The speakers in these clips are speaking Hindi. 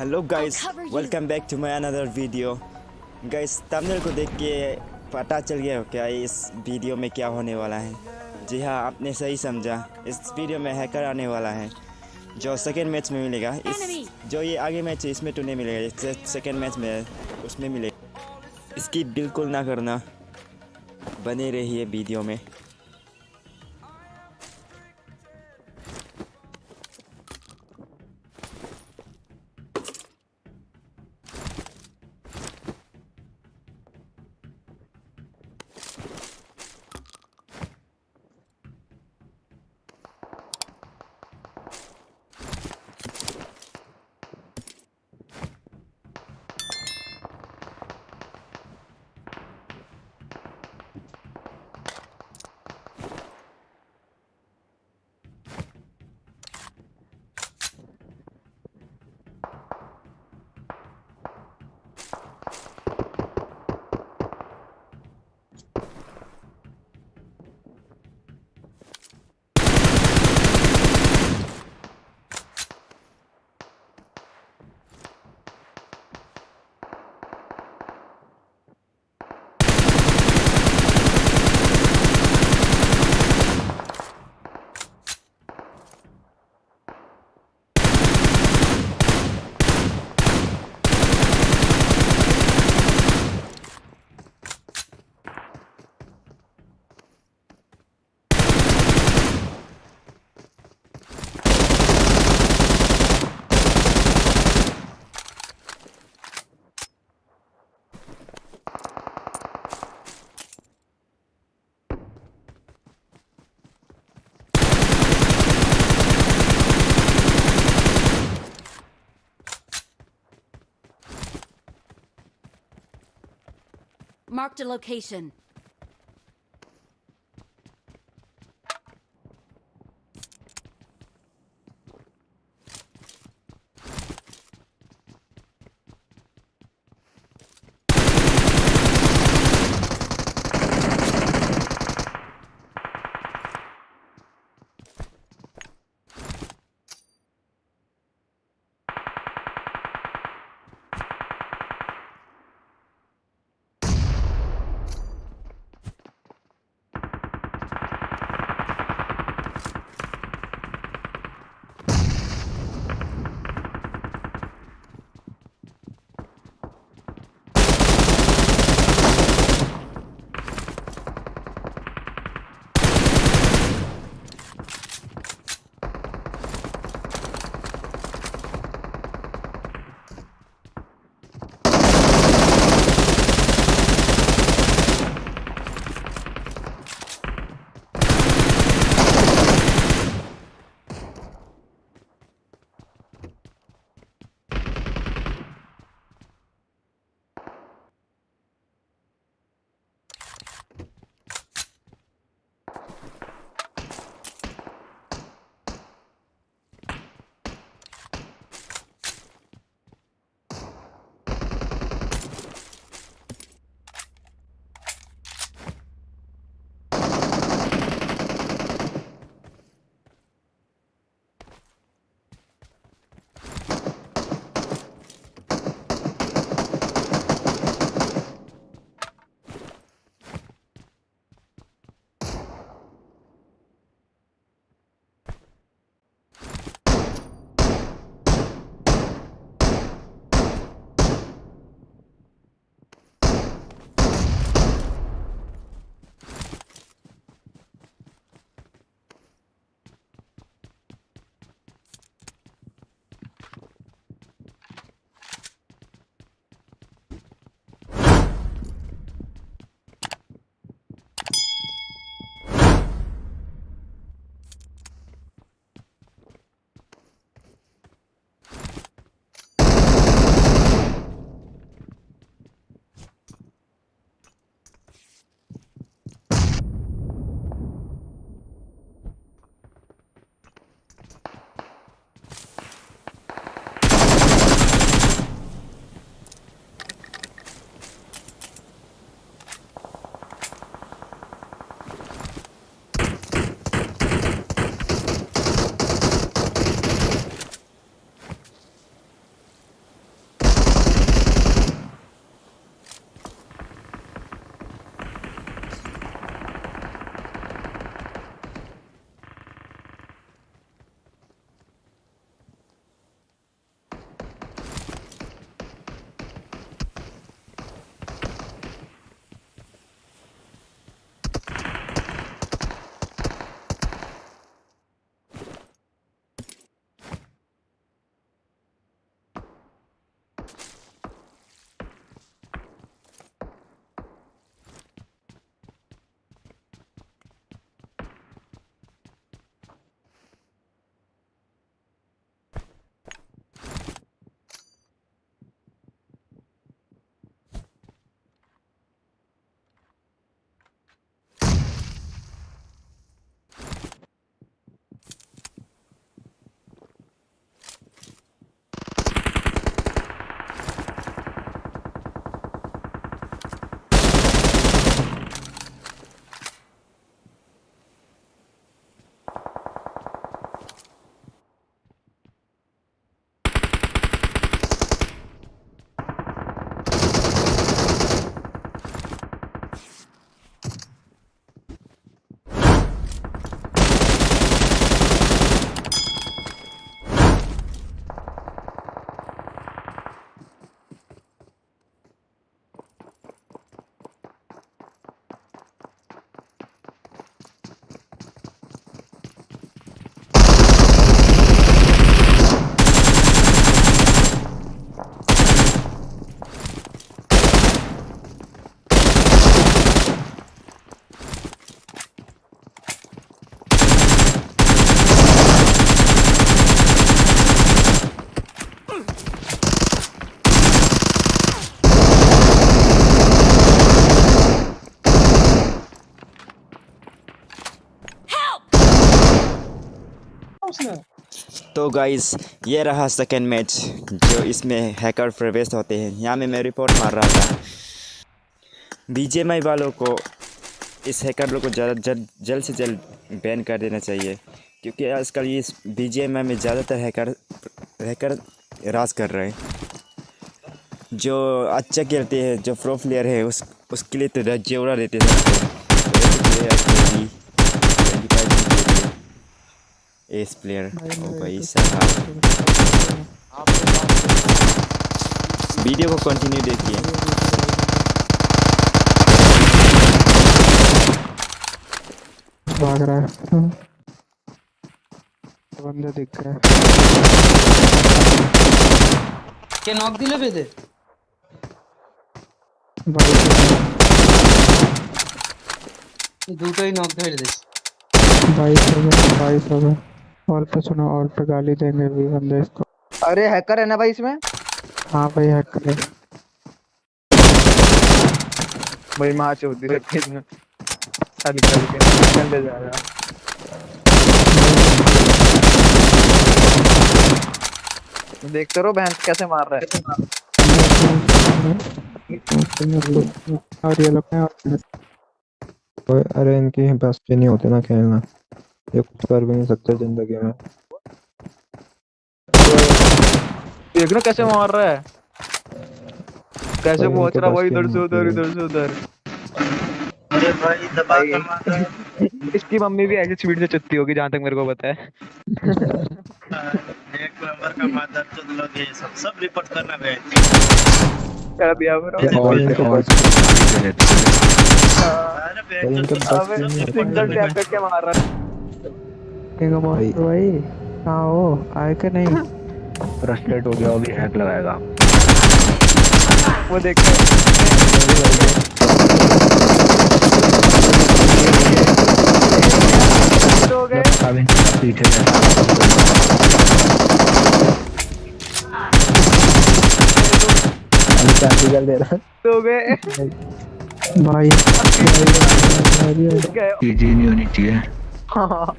Hello guys welcome back to my another video guys thumbnail को देख के पता चल गया हो क्या इस वीडियो में क्या होने वाला है? जी हाँ आपने सही समझा। इस वीडियो में हैकर आने वाला है जो सेकेंड मैच में मिलेगा। इस जो ये आगे मैच है इसमें तो नहीं मिलेगा। सेकेंड मैच में उसमें मिलेगा। इसकी बिल्कुल ना करना। बने रहिए वीडियो में। Marked a location. तो गाइस ये रहा सेकेंड मैच जो इसमें हैकर प्रवेश होते हैं। यहाँ में मैं रिपोर्ट मार रहा था। बीजेएमआई वालों को इस हैकर लोग को जल्द जल्द से जल्द बैन कर देना चाहिए। क्योंकि आजकल ये बीजेएमआई में ज़्यादातर हैकर हैकर राज कर रहे हैं। जो अच्छा खेलते हैं, जो प्रो प्लेयर है, उस, उसके लिए तो जेवरा देते हैं। एस प्लेयर ओ भाई साहब वीडियो को कंटिन्यू देखिए भाग रहा है बंदा दिख रहा है কে নক দিলে বেদে भाई দুটোই নক ধরে দিস भाई सब है भाई और पे सुनो और पे गाली देंगे भी बंदे इसको। अरे हैकर है ना भाई इसमें? हाँ भाई हैक करे भाई माँ से होती है इसमें खाली खाली के चल जा रहा। देखते रहो बहन कैसे मार रहा है। और ये लोग हैं। अरे इनके बस पे नहीं होते ना खेलना। ये कुछ कर भी नहीं सकते ज़िंदगी में देख रहे कैसे मार रहा है कैसे पहुँच रहा भाई इधर से उधर इधर से उधर अरे भाई दबा कर मार इसकी मम्मी भी ऐसी स्पीड से चुत्ती होगी जहाँ तक मेरे को पता है एक नंबर का मादर चोद लोग ये सब सब रिपोर्ट करना है इनके बस अरे सिंगल टैप करके मार रहा है किंग भाई। मॉन्स्टर भाई कहाँ हो? आए के नहीं? फ्रस्ट्रेट हो गया अभी हैक लगाएगा। वो देख। रहे हो। गए पीछे दे रहा हो। गए। भाई नहीं होनी चाहिए। हाँ।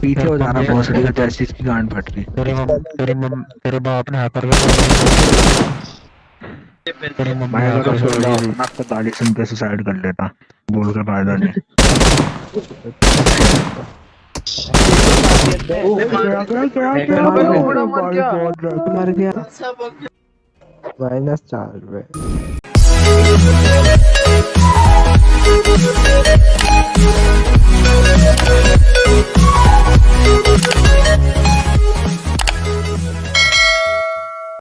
पीछे हो जाना बहुत सही जैसे इसकी गांड फट रही तेरे तेरे तेरे बाप ने हैकर तेरे मैं अगर सोच रहा हूँ। आपका गाली सुन के सुसाइड कर लेता। बोल के फ़ायदा नहीं। मर गया माइनस चार रुपए। We'll be right back.